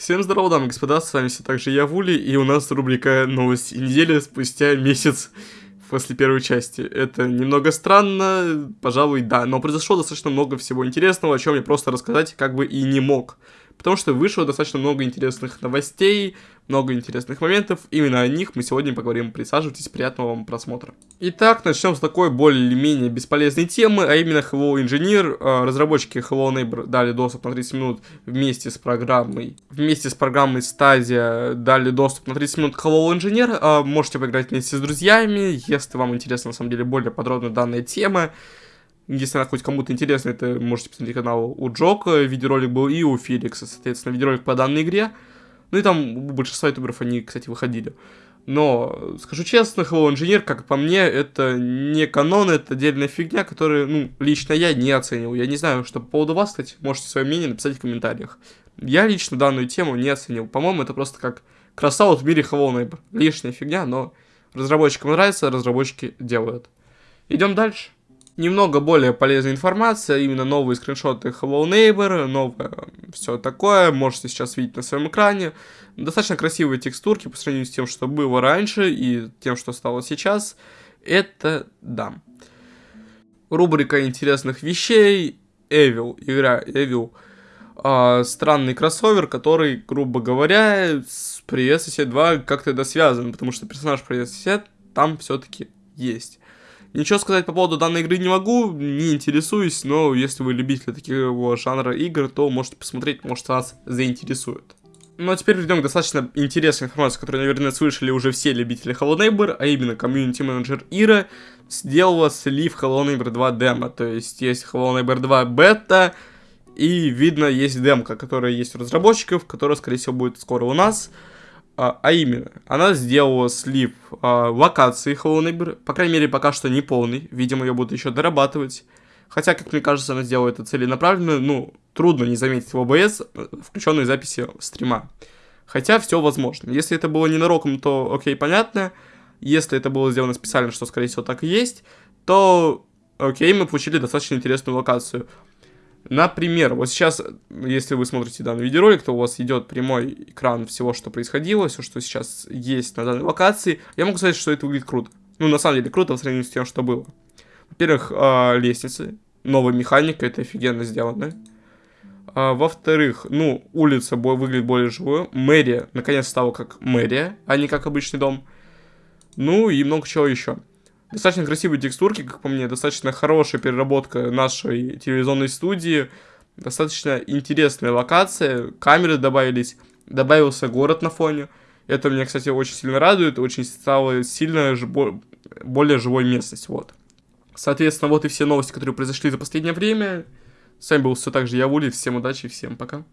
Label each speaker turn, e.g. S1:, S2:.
S1: Всем здорово, дамы и господа, с вами все так же я, Вули, и у нас рубрика «Новости недели» спустя месяц после первой части. Это немного странно, пожалуй, да, но произошло достаточно много всего интересного, о чем я просто рассказать как бы и не мог потому что вышло достаточно много интересных новостей, много интересных моментов. Именно о них мы сегодня поговорим. Присаживайтесь, приятного вам просмотра. Итак, начнем с такой более-менее бесполезной темы, а именно Hello Engineer. А, разработчики Hello Neighbor дали доступ на 30 минут вместе с программой. Вместе с программой Stadia дали доступ на 30 минут к Hello Engineer. А, можете поиграть вместе с друзьями, если вам интересна на самом деле более подробно данная тема. Если она хоть кому-то интересна, это можете посмотреть канал у Джока, видеоролик был и у Феликса, соответственно, видеоролик по данной игре. Ну и там у большинства ютуберов они, кстати, выходили. Но, скажу честно, Hello Engineer, как по мне, это не канон, это отдельная фигня, которую, ну, лично я не оценил. Я не знаю, что по поводу вас, кстати, можете свое мнение написать в комментариях. Я лично данную тему не оценил. По-моему, это просто как красава в мире Hello Neighbor. Лишняя фигня, но разработчикам нравится, разработчики делают. Идем дальше немного более полезная информация, именно новые скриншоты Hello Neighbor, новое все такое, можете сейчас видеть на своем экране. Достаточно красивые текстурки по сравнению с тем, что было раньше и тем, что стало сейчас. Это да. Рубрика интересных вещей. Evil, игра Evil. А, странный кроссовер, который, грубо говоря, с Привет Сосед 2 как-то связан, потому что персонаж Привет Сосед там все-таки есть. Ничего сказать по поводу данной игры не могу, не интересуюсь, но если вы любитель такого жанра игр, то можете посмотреть, может вас заинтересует. Ну а теперь перейдем к достаточно интересной информации, которую, наверное, слышали уже все любители Hello Neighbor, а именно комьюнити менеджер Ира сделала слив Hello Neighbor 2 демо, то есть есть Hello Neighbor 2 бета, и видно есть демка, которая есть у разработчиков, которая, скорее всего, будет скоро у нас. А, а именно, она сделала слив а, локации Neighbor, по крайней мере, пока что не полный, видимо, ее будут еще дорабатывать. Хотя, как мне кажется, она сделала это целенаправленно, ну, трудно не заметить в OBS э, включенной записи стрима. Хотя все возможно. Если это было ненароком, то окей, понятно. Если это было сделано специально, что, скорее всего, так и есть, то окей, мы получили достаточно интересную локацию. Например, вот сейчас, если вы смотрите данный видеоролик, то у вас идет прямой экран всего, что происходило, все, что сейчас есть на данной локации. Я могу сказать, что это выглядит круто. Ну, на самом деле, круто в сравнении с тем, что было. Во-первых, э, лестницы, новая механика, это офигенно сделано. А, Во-вторых, ну, улица выглядит более живой. Мэрия, наконец, стала как мэрия, а не как обычный дом. Ну, и много чего еще. Достаточно красивые текстурки, как по мне, достаточно хорошая переработка нашей телевизионной студии, достаточно интересная локация, камеры добавились, добавился город на фоне. Это меня, кстати, очень сильно радует, очень стало сильно более живой местность, вот. Соответственно, вот и все новости, которые произошли за последнее время. С вами был все так же я, Вули, всем удачи, всем пока.